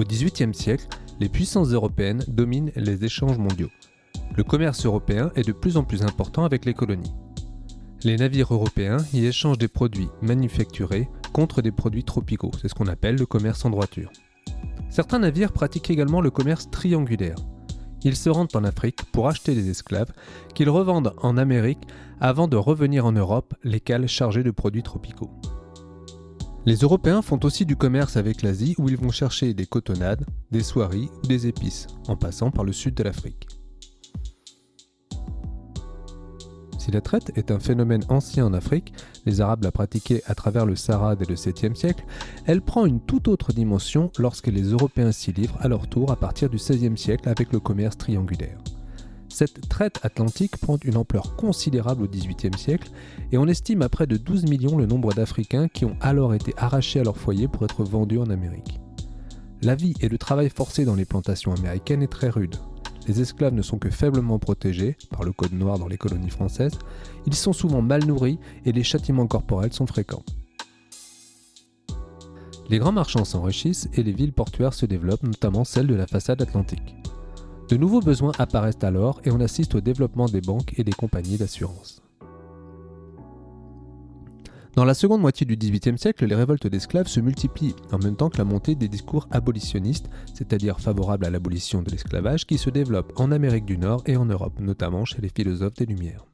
Au XVIIIe siècle, les puissances européennes dominent les échanges mondiaux. Le commerce européen est de plus en plus important avec les colonies. Les navires européens y échangent des produits manufacturés contre des produits tropicaux, c'est ce qu'on appelle le commerce en droiture. Certains navires pratiquent également le commerce triangulaire. Ils se rendent en Afrique pour acheter des esclaves qu'ils revendent en Amérique avant de revenir en Europe, les cales chargées de produits tropicaux. Les Européens font aussi du commerce avec l'Asie où ils vont chercher des cotonnades, des soieries ou des épices, en passant par le sud de l'Afrique. Si la traite est un phénomène ancien en Afrique, les Arabes la pratiquaient à travers le Sahara dès le 7e siècle, elle prend une toute autre dimension lorsque les Européens s'y livrent à leur tour à partir du 16e siècle avec le commerce triangulaire. Cette traite atlantique prend une ampleur considérable au XVIIIe siècle et on estime à près de 12 millions le nombre d'Africains qui ont alors été arrachés à leur foyer pour être vendus en Amérique. La vie et le travail forcé dans les plantations américaines est très rude. Les esclaves ne sont que faiblement protégés par le code noir dans les colonies françaises, ils sont souvent mal nourris et les châtiments corporels sont fréquents. Les grands marchands s'enrichissent et les villes portuaires se développent, notamment celle de la façade atlantique. De nouveaux besoins apparaissent alors et on assiste au développement des banques et des compagnies d'assurance. Dans la seconde moitié du XVIIIe siècle, les révoltes d'esclaves se multiplient, en même temps que la montée des discours abolitionnistes, c'est-à-dire favorables à l'abolition de l'esclavage, qui se développent en Amérique du Nord et en Europe, notamment chez les philosophes des Lumières.